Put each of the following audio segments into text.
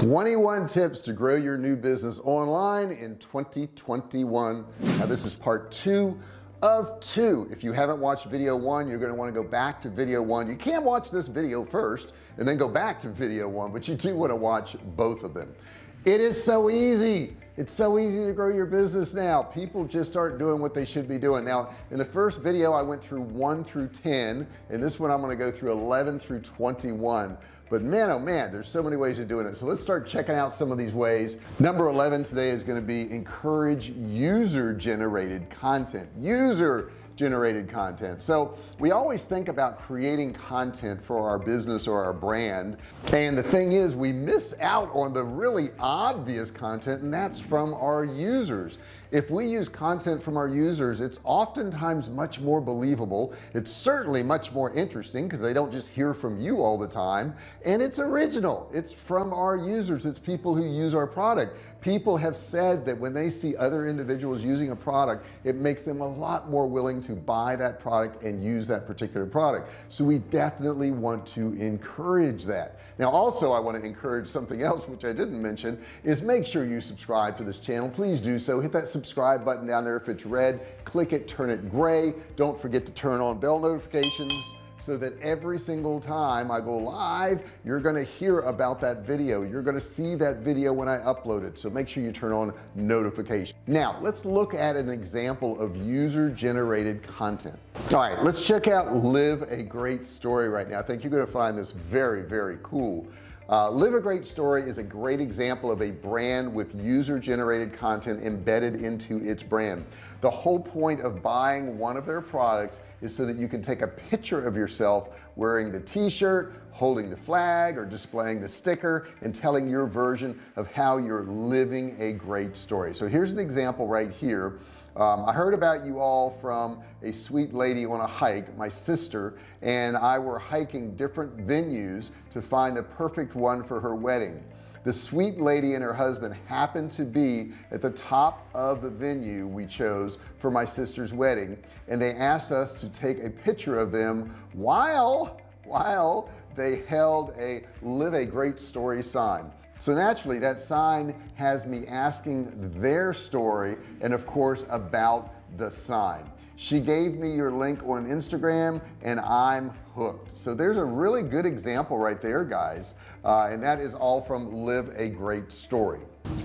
21 tips to grow your new business online in 2021 now this is part two of two. If you haven't watched video one you're going to want to go back to video one. You can't watch this video first and then go back to video one but you do want to watch both of them. It is so easy it's so easy to grow your business now. People just aren't doing what they should be doing. Now in the first video I went through 1 through 10 and this one I'm going to go through 11 through 21 but man oh man there's so many ways of doing it. So let's start checking out some of these ways. Number 11 today is going to be encourage user generated content. User generated content. So we always think about creating content for our business or our brand. And the thing is we miss out on the really obvious content and that's from our users if we use content from our users it's oftentimes much more believable. It's certainly much more interesting because they don't just hear from you all the time. And it's original. It's from our users. It's people who use our product. People have said that when they see other individuals using a product it makes them a lot more willing to buy that product and use that particular product. So we definitely want to encourage that. Now also I want to encourage something else which I didn't mention is make sure you subscribe to this channel. Please do so. Hit that subscribe button down there if it's red. Click it turn it gray. Don't forget to turn on bell notifications so that every single time I go live you're to hear about that video. You're to see that video when I upload it. So make sure you turn on notification now let's look at an example of user generated content. All right let's check out live a great story right now. I think you're to find this very very cool uh, live a great story is a great example of a brand with user generated content embedded into its brand. The whole point of buying one of their products is so that you can take a picture of yourself wearing the t-shirt holding the flag or displaying the sticker and telling your version of how you're living a great story. So here's an example right here um, I heard about you all from a sweet lady on a hike my sister and I were hiking different venues to find the perfect one for her wedding. The sweet lady and her husband happened to be at the top of the venue we chose for my sister's wedding and they asked us to take a picture of them while while they held a live a great story sign. So naturally that sign has me asking their story and of course about the sign. She gave me your link on Instagram and I'm hooked. So there's a really good example right there guys uh, and that is all from live a great story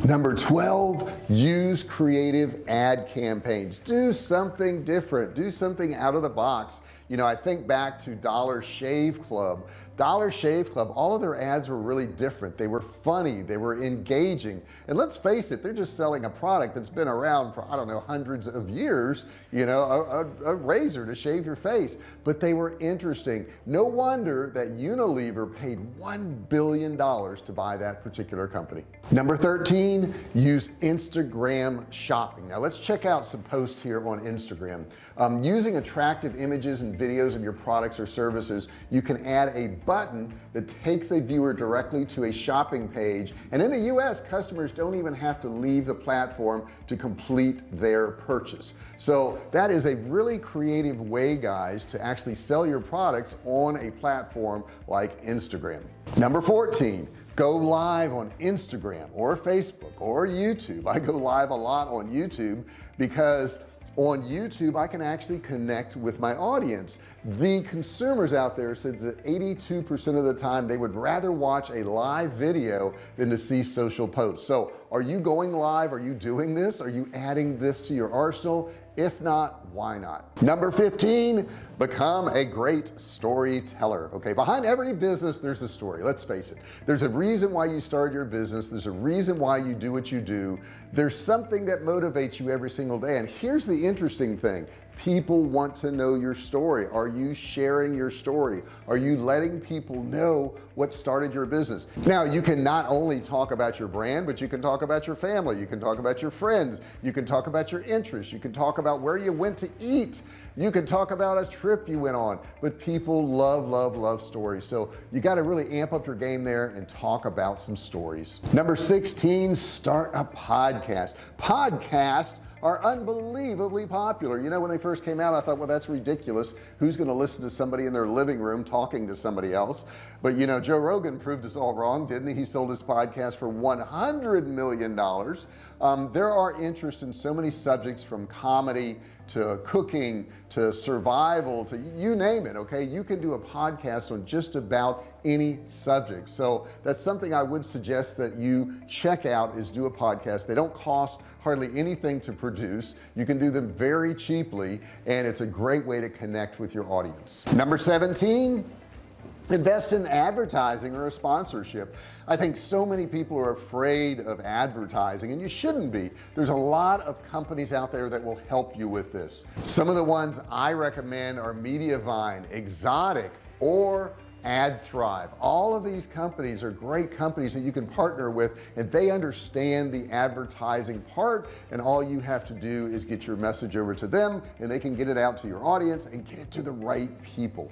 number 12 use creative ad campaigns. Do something different. Do something out of the box. You know I think back to Dollar Shave Club. Dollar Shave Club all of their ads were really different. They were funny. They were engaging. And let's face it they're just selling a product that's been around for I don't know hundreds of years you know a, a, a razor to shave your face. But they were interesting. No wonder that Unilever paid one billion dollars to buy that particular company. Number 13 use Instagram shopping. Now let's check out some posts here on Instagram. Um, using attractive images and videos of your products or services you can add a button that takes a viewer directly to a shopping page. And in the US customers don't even have to leave the platform to complete their purchase. So that is a really creative way guys to actually sell your products on a platform like Instagram. Number 14 go live on Instagram or Facebook or YouTube. I go live a lot on YouTube because on YouTube I can actually connect with my audience the consumers out there said that 82% of the time they would rather watch a live video than to see social posts. So are you going live? Are you doing this? Are you adding this to your arsenal? If not why not? Number 15 become a great storyteller. Okay behind every business there's a story. Let's face it. There's a reason why you started your business. There's a reason why you do what you do. There's something that motivates you every single day. And here's the interesting thing people want to know your story. Are you sharing your story? Are you letting people know what started your business? Now you can not only talk about your brand but you can talk about your family. You can talk about your friends. You can talk about your interests. You can talk about where you went to eat. You can talk about a trip you went on. But people love love love stories. So you got to really amp up your game there and talk about some stories. Number 16 start a podcast. Podcast are unbelievably popular. You know when they first came out I thought well that's ridiculous. Who's going to listen to somebody in their living room talking to somebody else? But you know Joe Rogan proved us all wrong didn't he? He sold his podcast for 100 million dollars. Um, there are interest in so many subjects from comedy to cooking to survival to you name it okay? You can do a podcast on just about any subject. So that's something I would suggest that you check out is do a podcast. They don't cost hardly anything to produce. You can do them very cheaply and it's a great way to connect with your audience. Number 17 invest in advertising or a sponsorship. I think so many people are afraid of advertising and you shouldn't be. There's a lot of companies out there that will help you with this. Some of the ones I recommend are Mediavine Ezoic or AdThrive. All of these companies are great companies that you can partner with and they understand the advertising part and all you have to do is get your message over to them and they can get it out to your audience and get it to the right people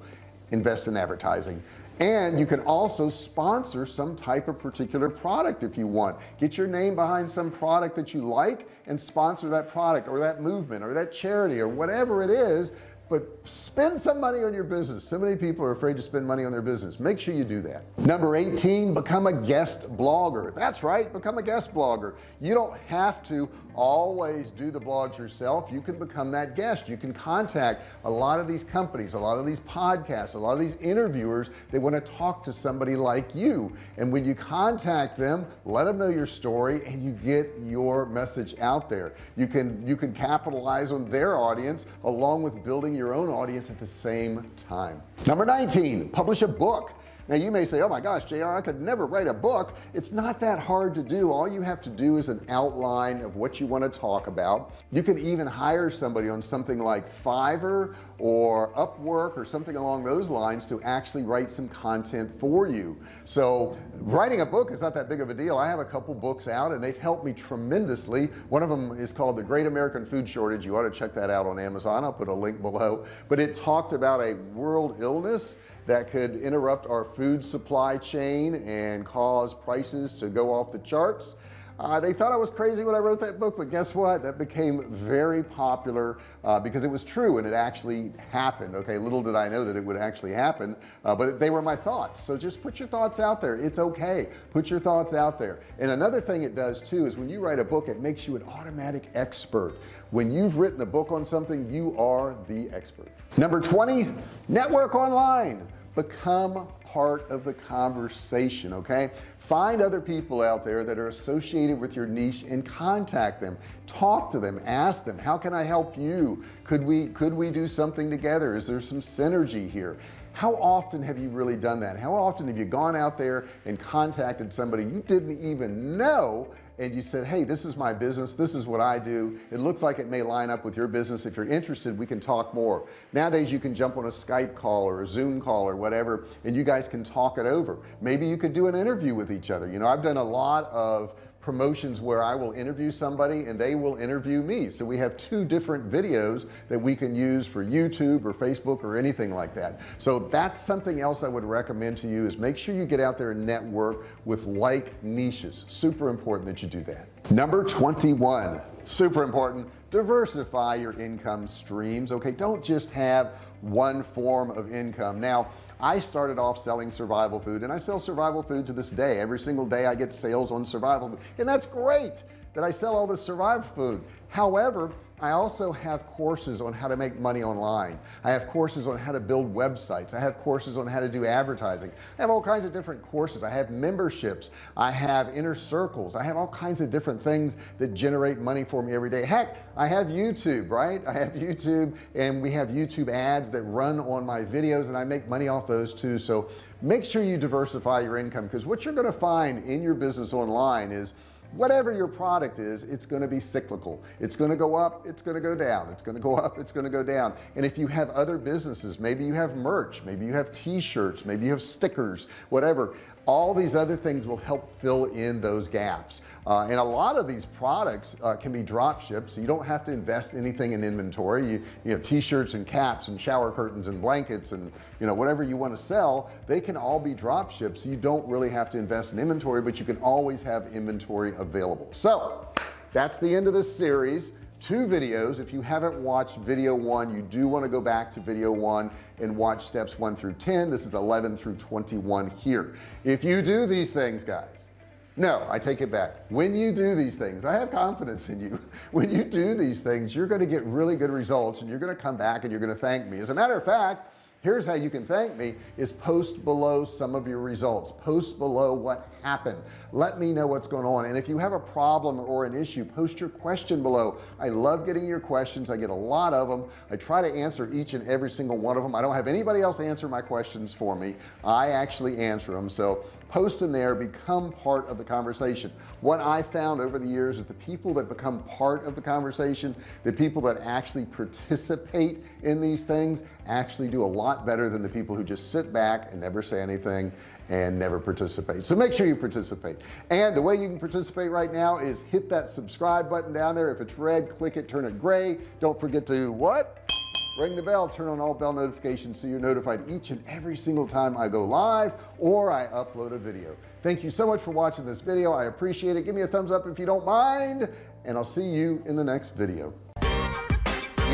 invest in advertising. And you can also sponsor some type of particular product if you want. Get your name behind some product that you like and sponsor that product or that movement or that charity or whatever it is but spend some money on your business. So many people are afraid to spend money on their business. Make sure you do that. Number 18 become a guest blogger. That's right become a guest blogger. You don't have to always do the blogs yourself. You can become that guest. You can contact a lot of these companies a lot of these podcasts a lot of these interviewers they want to talk to somebody like you. And when you contact them let them know your story and you get your message out there. You can you can capitalize on their audience along with building your own audience at the same time. Number 19 publish a book now you may say oh my gosh JR I could never write a book. It's not that hard to do. All you have to do is an outline of what you want to talk about. You can even hire somebody on something like Fiverr or Upwork or something along those lines to actually write some content for you. So writing a book is not that big of a deal. I have a couple books out and they've helped me tremendously. One of them is called the Great American Food Shortage. You ought to check that out on Amazon. I'll put a link below. But it talked about a world illness that could interrupt our food supply chain and cause prices to go off the charts. Uh, they thought I was crazy when I wrote that book but guess what? That became very popular uh, because it was true and it actually happened. Okay little did I know that it would actually happen uh, but they were my thoughts. So just put your thoughts out there. It's okay. Put your thoughts out there. And another thing it does too is when you write a book it makes you an automatic expert. When you've written a book on something you are the expert. Number 20 network online become part of the conversation okay? Find other people out there that are associated with your niche and contact them. Talk to them. Ask them how can I help you? Could we could we do something together? Is there some synergy here? How often have you really done that? How often have you gone out there and contacted somebody you didn't even know and you said hey this is my business. This is what I do. It looks like it may line up with your business. If you're interested we can talk more. Nowadays you can jump on a Skype call or a zoom call or whatever and you guys can talk it over. Maybe you could do an interview with each other. You know I've done a lot of promotions where I will interview somebody and they will interview me. So we have two different videos that we can use for YouTube or Facebook or anything like that. So that's something else I would recommend to you is make sure you get out there and network with like niches. Super important that you do that. Number 21 super important diversify your income streams okay? Don't just have one form of income. Now I started off selling survival food and I sell survival food to this day. Every single day I get sales on survival food and that's great that I sell all this survival food. However I also have courses on how to make money online. I have courses on how to build websites. I have courses on how to do advertising. I have all kinds of different courses. I have memberships. I have inner circles. I have all kinds of different things that generate money for me every day. Heck I have YouTube right? I have YouTube and we have YouTube ads that run on my videos and I make money off those too. So make sure you diversify your income because what you're going to find in your business online is whatever your product is it's going to be cyclical. It's going to go up it's going to go down. It's going to go up it's going to go down. And if you have other businesses maybe you have merch maybe you have t-shirts maybe you have stickers whatever all these other things will help fill in those gaps. Uh, and a lot of these products uh, can be drop shipped so you don't have to invest anything in inventory. You, you know t-shirts and caps and shower curtains and blankets and you know whatever you want to sell they can all be drop shipped so you don't really have to invest in inventory but you can always have inventory available. So that's the end of this series two videos. If you haven't watched video one you do want to go back to video one and watch steps 1 through 10 this is 11 through 21 here. If you do these things guys no I take it back. When you do these things I have confidence in you. When you do these things you're going to get really good results and you're going to come back and you're going to thank me. As a matter of fact here's how you can thank me is post below some of your results. Post below what happened. Let me know what's going on. And if you have a problem or an issue post your question below. I love getting your questions. I get a lot of them I try to answer each and every single one of them I don't have anybody else answer my questions for me. I actually answer them so post in there become part of the conversation. What I found over the years is the people that become part of the conversation the people that actually participate in these things actually do a lot better than the people who just sit back and never say anything and never participate. So make sure you participate. And the way you can participate right now is hit that subscribe button down there. If it's red click it turn it gray. Don't forget to what ring the bell turn on all bell notifications so you're notified each and every single time I go live or I upload a video thank you so much for watching this video I appreciate it give me a thumbs up if you don't mind and I'll see you in the next video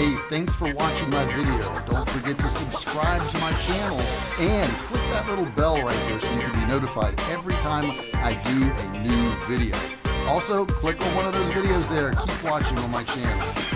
Hey, thanks for watching my video. Don't forget to subscribe to my channel and click that little bell right there so you can be notified every time I do a new video. Also, click on one of those videos there. Keep watching on my channel.